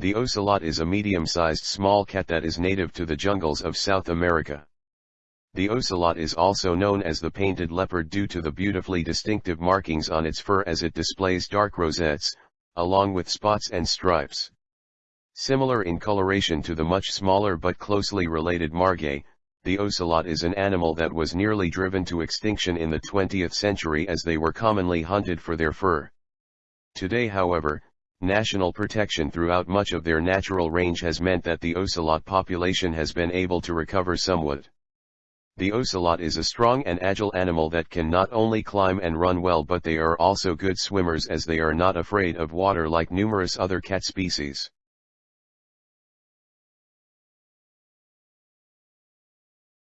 The ocelot is a medium-sized small cat that is native to the jungles of South America. The ocelot is also known as the painted leopard due to the beautifully distinctive markings on its fur as it displays dark rosettes, along with spots and stripes. Similar in coloration to the much smaller but closely related margay, the ocelot is an animal that was nearly driven to extinction in the 20th century as they were commonly hunted for their fur. Today however, national protection throughout much of their natural range has meant that the ocelot population has been able to recover somewhat. The ocelot is a strong and agile animal that can not only climb and run well but they are also good swimmers as they are not afraid of water like numerous other cat species.